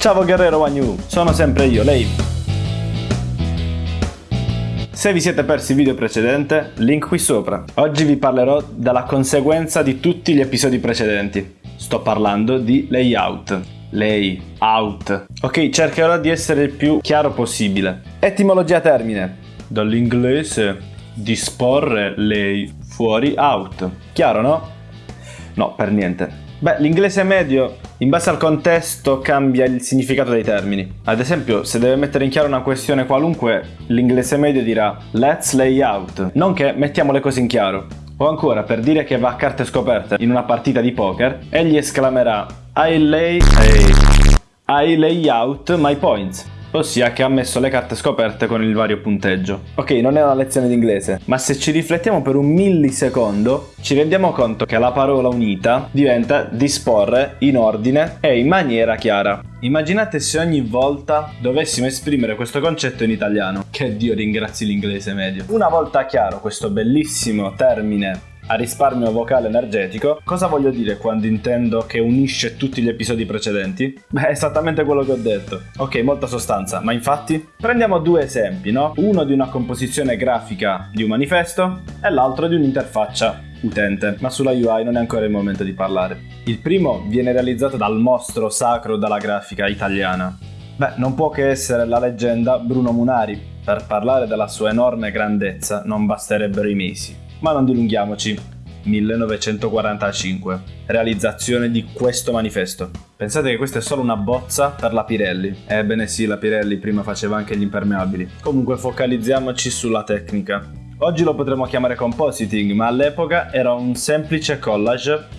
Ciao Guerrero Wagnu, sono sempre io, lei. Se vi siete persi il video precedente, link qui sopra. Oggi vi parlerò della conseguenza di tutti gli episodi precedenti. Sto parlando di layout. Layout. Ok, cercherò di essere il più chiaro possibile. Etimologia termine. Dall'inglese disporre lay fuori out. Chiaro, no? No, per niente. Beh, l'inglese medio, in base al contesto, cambia il significato dei termini. Ad esempio, se deve mettere in chiaro una questione qualunque, l'inglese medio dirà let's lay out, non che mettiamo le cose in chiaro. O ancora, per dire che va a carte scoperte in una partita di poker, egli esclamerà I lay... I lay out my points ossia che ha messo le carte scoperte con il vario punteggio. Ok, non è una lezione di inglese, ma se ci riflettiamo per un millisecondo, ci rendiamo conto che la parola unita diventa disporre in ordine e in maniera chiara. Immaginate se ogni volta dovessimo esprimere questo concetto in italiano. Che Dio ringrazi l'inglese medio. Una volta chiaro questo bellissimo termine a risparmio vocale energetico. Cosa voglio dire quando intendo che unisce tutti gli episodi precedenti? Beh, esattamente quello che ho detto. Ok, molta sostanza, ma infatti? Prendiamo due esempi, no? Uno di una composizione grafica di un manifesto e l'altro di un'interfaccia utente, ma sulla UI non è ancora il momento di parlare. Il primo viene realizzato dal mostro sacro della grafica italiana. Beh, non può che essere la leggenda Bruno Munari. Per parlare della sua enorme grandezza non basterebbero i mesi ma non dilunghiamoci. 1945. Realizzazione di questo manifesto. Pensate che questa è solo una bozza per la Pirelli. Ebbene sì, la Pirelli prima faceva anche gli impermeabili. Comunque focalizziamoci sulla tecnica. Oggi lo potremmo chiamare compositing, ma all'epoca era un semplice collage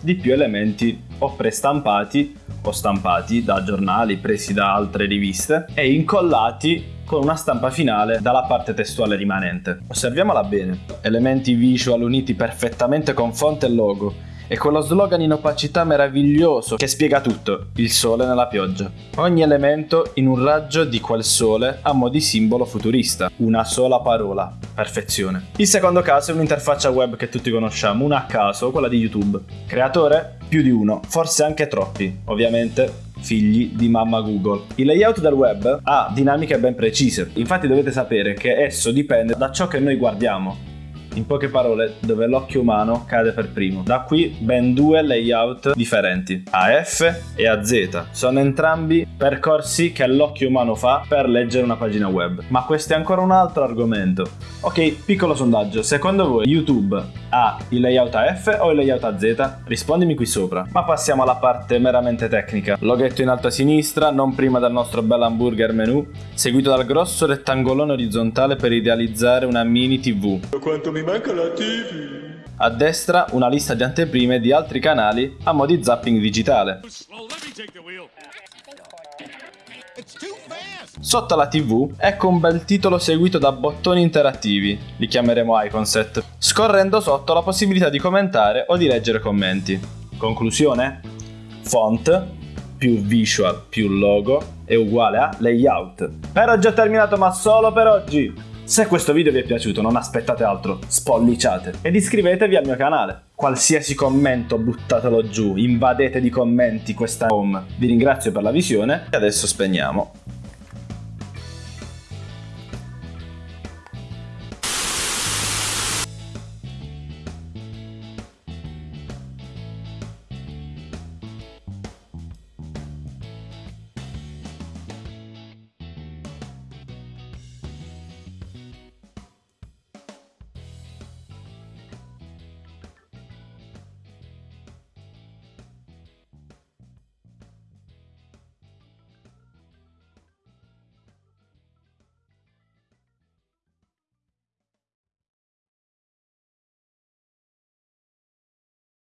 di più elementi o prestampati o stampati da giornali presi da altre riviste e incollati con una stampa finale dalla parte testuale rimanente. Osserviamola bene. Elementi visual uniti perfettamente con fonte e logo e quello slogan in opacità meraviglioso che spiega tutto, il sole nella pioggia. Ogni elemento in un raggio di quel sole a mo' di simbolo futurista. Una sola parola, perfezione. Il secondo caso è un'interfaccia web che tutti conosciamo, una a caso, quella di YouTube. Creatore? Più di uno, forse anche troppi, ovviamente figli di mamma Google. Il layout del web ha dinamiche ben precise, infatti dovete sapere che esso dipende da ciò che noi guardiamo. In poche parole, dove l'occhio umano cade per primo. Da qui ben due layout differenti, AF e AZ. Sono entrambi percorsi che l'occhio umano fa per leggere una pagina web. Ma questo è ancora un altro argomento. Ok, piccolo sondaggio. Secondo voi YouTube ha il layout AF o il layout AZ? Rispondimi qui sopra. Ma passiamo alla parte meramente tecnica. Loghetto in alto a sinistra, non prima del nostro bel hamburger menu, seguito dal grosso rettangolone orizzontale per idealizzare una mini TV. Quanto mi manca la TV! A destra una lista di anteprime di altri canali a mo' di zapping digitale. Sotto la TV ecco un bel titolo seguito da bottoni interattivi, li chiameremo iconset, scorrendo sotto la possibilità di commentare o di leggere commenti. Conclusione? Font più visual più logo è uguale a layout. Per oggi ho terminato ma solo per oggi! Se questo video vi è piaciuto non aspettate altro, spolliciate ed iscrivetevi al mio canale. Qualsiasi commento buttatelo giù, invadete di commenti questa home. Vi ringrazio per la visione e adesso spegniamo.